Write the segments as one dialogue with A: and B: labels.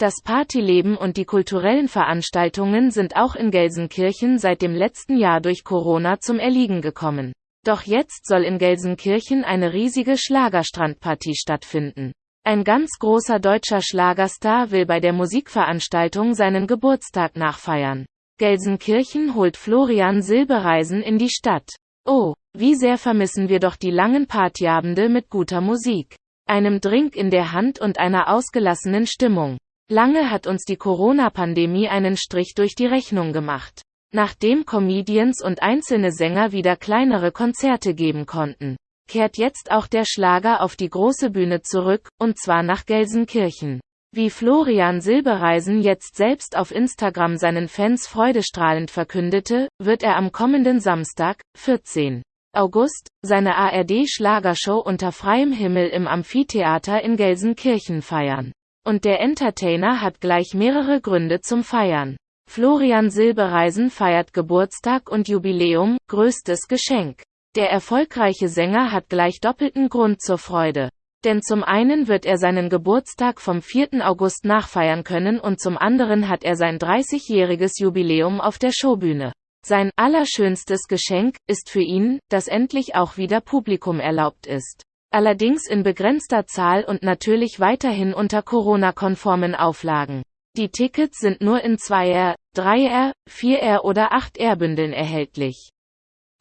A: Das Partyleben und die kulturellen Veranstaltungen sind auch in Gelsenkirchen seit dem letzten Jahr durch Corona zum Erliegen gekommen. Doch jetzt soll in Gelsenkirchen eine riesige Schlagerstrandpartie stattfinden. Ein ganz großer deutscher Schlagerstar will bei der Musikveranstaltung seinen Geburtstag nachfeiern. Gelsenkirchen holt Florian Silbereisen in die Stadt. Oh, wie sehr vermissen wir doch die langen Partyabende mit guter Musik, einem Drink in der Hand und einer ausgelassenen Stimmung. Lange hat uns die Corona-Pandemie einen Strich durch die Rechnung gemacht. Nachdem Comedians und einzelne Sänger wieder kleinere Konzerte geben konnten, kehrt jetzt auch der Schlager auf die große Bühne zurück, und zwar nach Gelsenkirchen. Wie Florian Silbereisen jetzt selbst auf Instagram seinen Fans freudestrahlend verkündete, wird er am kommenden Samstag, 14. August, seine ARD-Schlagershow unter freiem Himmel im Amphitheater in Gelsenkirchen feiern. Und der Entertainer hat gleich mehrere Gründe zum Feiern. Florian Silbereisen feiert Geburtstag und Jubiläum, größtes Geschenk. Der erfolgreiche Sänger hat gleich doppelten Grund zur Freude. Denn zum einen wird er seinen Geburtstag vom 4. August nachfeiern können und zum anderen hat er sein 30-jähriges Jubiläum auf der Showbühne. Sein allerschönstes Geschenk ist für ihn, dass endlich auch wieder Publikum erlaubt ist allerdings in begrenzter Zahl und natürlich weiterhin unter Corona-konformen Auflagen. Die Tickets sind nur in 2R, 3R, 4R oder 8R Bündeln erhältlich.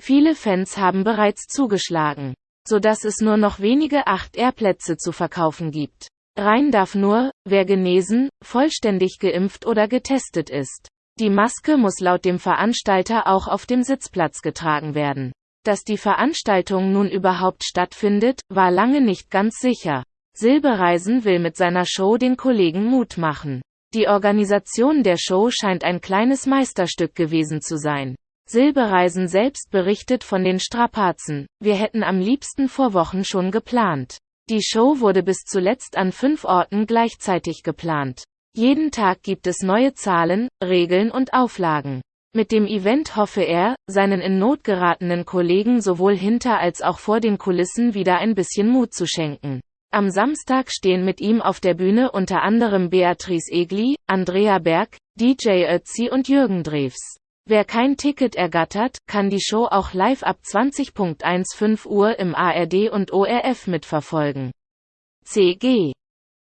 A: Viele Fans haben bereits zugeschlagen, so dass es nur noch wenige 8R Plätze zu verkaufen gibt. Rein darf nur, wer genesen, vollständig geimpft oder getestet ist. Die Maske muss laut dem Veranstalter auch auf dem Sitzplatz getragen werden. Dass die Veranstaltung nun überhaupt stattfindet, war lange nicht ganz sicher. Silbereisen will mit seiner Show den Kollegen Mut machen. Die Organisation der Show scheint ein kleines Meisterstück gewesen zu sein. Silbereisen selbst berichtet von den Strapazen. Wir hätten am liebsten vor Wochen schon geplant. Die Show wurde bis zuletzt an fünf Orten gleichzeitig geplant. Jeden Tag gibt es neue Zahlen, Regeln und Auflagen. Mit dem Event hoffe er, seinen in Not geratenen Kollegen sowohl hinter als auch vor den Kulissen wieder ein bisschen Mut zu schenken. Am Samstag stehen mit ihm auf der Bühne unter anderem Beatrice Egli, Andrea Berg, DJ Ötzi und Jürgen Drews. Wer kein Ticket ergattert, kann die Show auch live ab 20.15 Uhr im ARD und ORF mitverfolgen. CG